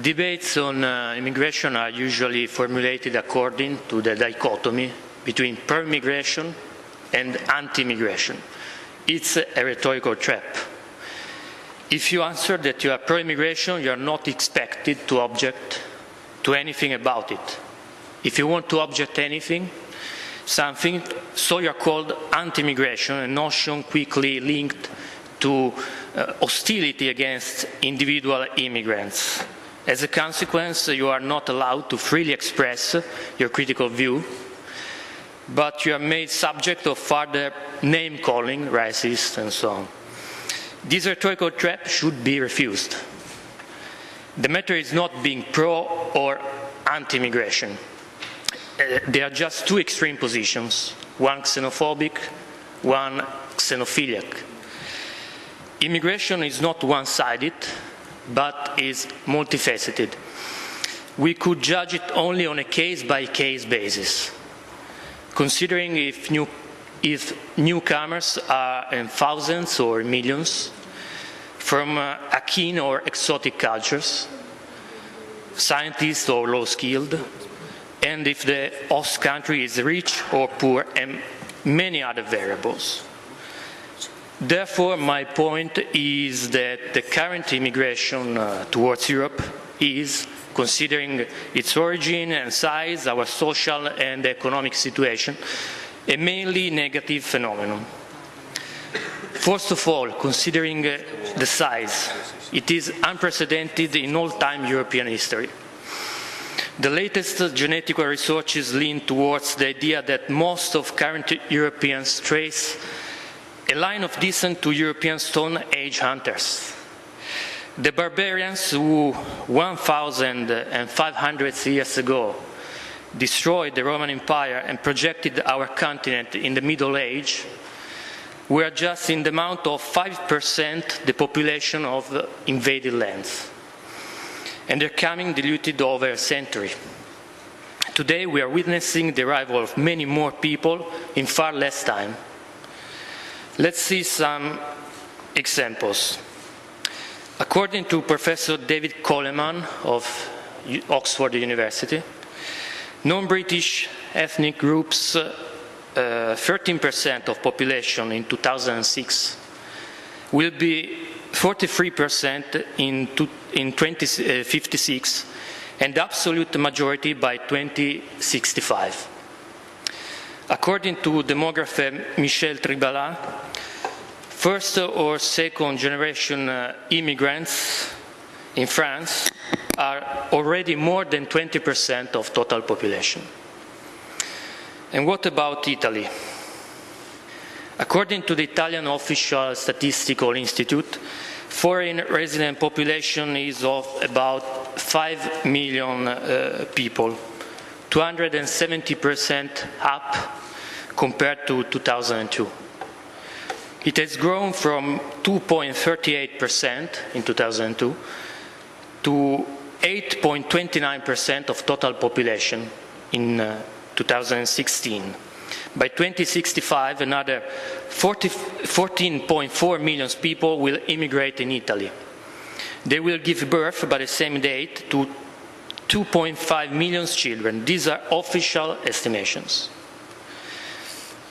Debates on uh, immigration are usually formulated according to the dichotomy between pro-immigration and anti-immigration. It's a rhetorical trap. If you answer that you are pro-immigration, you are not expected to object to anything about it. If you want to object anything, something, so you are called anti-immigration, a notion quickly linked to uh, hostility against individual immigrants. As a consequence, you are not allowed to freely express your critical view, but you are made subject of further name-calling, racist, and so on. This rhetorical trap should be refused. The matter is not being pro or anti-immigration. Uh, there are just two extreme positions, one xenophobic, one xenophiliac. Immigration is not one-sided, but is multifaceted. We could judge it only on a case-by-case -case basis, considering if, new, if newcomers are in thousands or millions from uh, akin or exotic cultures, scientists or low-skilled, and if the host country is rich or poor, and many other variables. Therefore, my point is that the current immigration uh, towards Europe is, considering its origin and size, our social and economic situation, a mainly negative phenomenon. First of all, considering uh, the size, it is unprecedented in all-time European history. The latest genetic researches lean towards the idea that most of current Europeans trace a line of descent to European Stone Age hunters. The barbarians who 1,500 years ago destroyed the Roman Empire and projected our continent in the Middle Age were just in the amount of 5% the population of the invaded lands. And they're coming diluted over a century. Today we are witnessing the arrival of many more people in far less time. Let's see some examples. According to Professor David Coleman of Oxford University, non-British ethnic groups, 13% uh, of population in 2006, will be 43% in, in 2056, and the absolute majority by 2065. According to demographer Michèle Tribalat, first or second generation uh, immigrants in France are already more than 20% of total population. And what about Italy? According to the Italian Official Statistical Institute, foreign resident population is of about 5 million uh, people 270% up compared to 2002. It has grown from 2.38% in 2002 to 8.29% of total population in uh, 2016. By 2065, another 14.4 million people will immigrate in Italy. They will give birth by the same date to 2.5 million children. These are official estimations.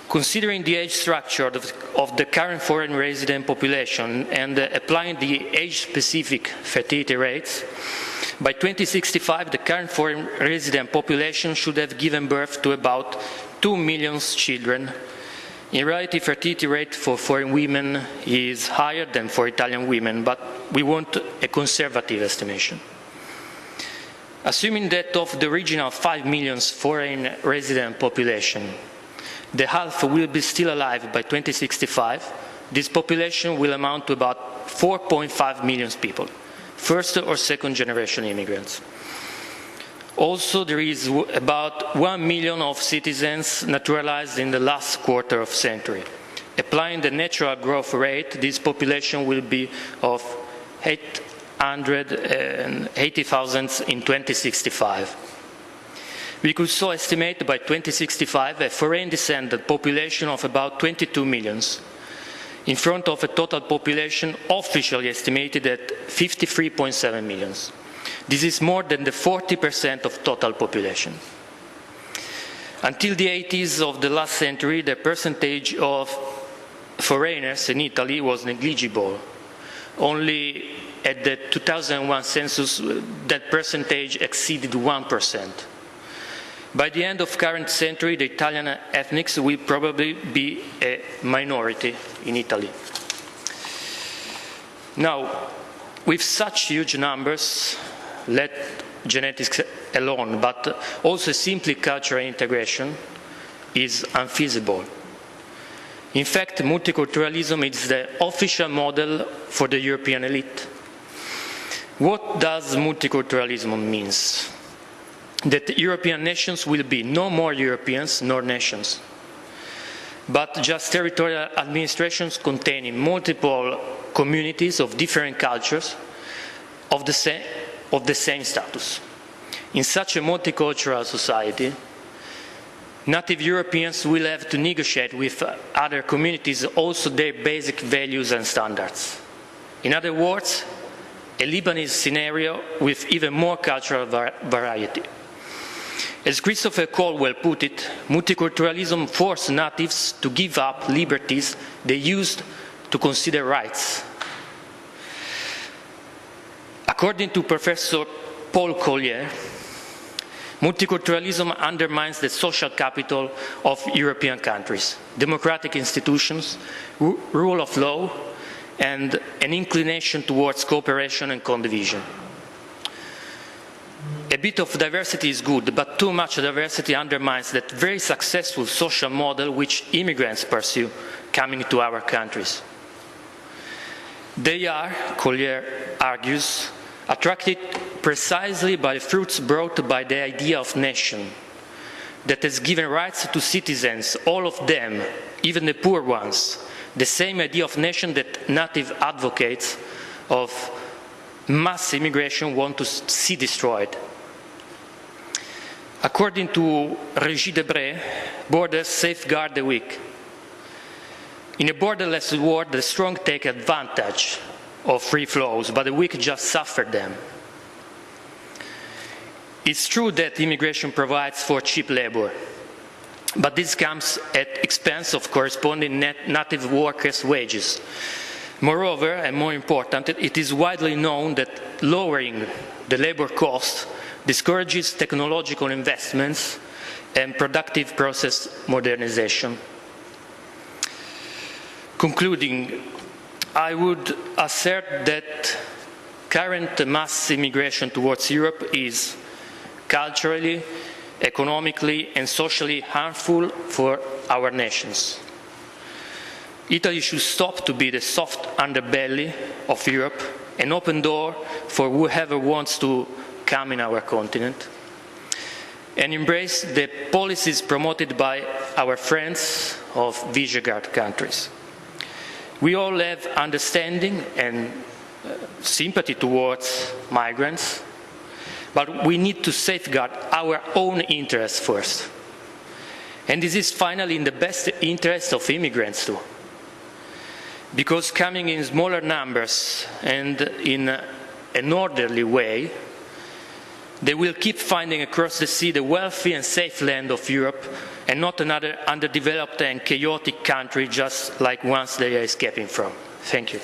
Considering the age structure of, the current foreign resident population and uh, applying the age-specific fertility rates, by 2065 the current foreign resident population should have given birth to about 2 million children. In reality, fertility rate for foreign women is higher than for Italian women, but we want a conservative estimation. Assuming that of the original 5 million foreign resident population, the half will be still alive by 2065, this population will amount to about 4.5 million people, first or second generation immigrants. Also, there is about 1 million of citizens naturalized in the last quarter of century. Applying the natural growth rate, this population will be of 8 180,000 in 2065. We could so estimate by 2065 a foreign descendant population of about 22 millions, in front of a total population officially estimated at 53.7 millions. This is more than the 40% of total population. Until the 80s of the last century, the percentage of foreigners in Italy was negligible. Only at the 2001 census, uh, that percentage exceeded 1%. By the end of current century, the Italian ethnics will probably be a minority in Italy. Now, with such huge numbers, let genetics alone, but also simply cultural integration is unfeasible. In fact, multiculturalism is the official model for the European elite. What does multiculturalism mean? That European nations will be no more Europeans nor nations, but just territorial administrations containing multiple communities of different cultures of the of the same status. In such a multicultural society, native Europeans will have to negotiate with uh, other communities also their basic values and standards. In other words, a Lebanese scenario with even more cultural variety. As Christopher Caldwell put it, multiculturalism forced natives to give up liberties they used to consider rights. According to Professor Paul Collier, multiculturalism undermines the social capital of European countries, democratic institutions, rule of law, and an inclination towards cooperation and condivision. A bit of diversity is good, but too much diversity undermines that very successful social model which immigrants pursue coming to our countries. They are, Collier argues, attracted precisely by fruits brought by the idea of nation that has given rights to citizens, all of them, even the poor ones, the same idea of nation that native advocates of mass immigration want to see destroyed. According to Régis Debray, borders safeguard the weak. In a borderless world, the strong take advantage of free flows, but the weak just suffer them. It's true that immigration provides for cheap labor, but this comes at expense of corresponding native workers' wages. Moreover, and more important, it is widely known that lowering the labor cost discourages technological investments and productive process modernization. Concluding, I would assert that current mass immigration towards Europe is culturally, economically and socially harmful for our nations. Italy should stop to be the soft underbelly of Europe an open door for whoever wants to come in our continent and embrace the policies promoted by our friends of Visegrad countries. We all have understanding and uh, sympathy towards migrants, but we need to safeguard our own interests first. And this is finally in the best interest of immigrants too. Because coming in smaller numbers and in an orderly way, they will keep finding across the sea the wealthy and safe land of Europe and not another underdeveloped and chaotic country just like ones they are escaping from. Thank you.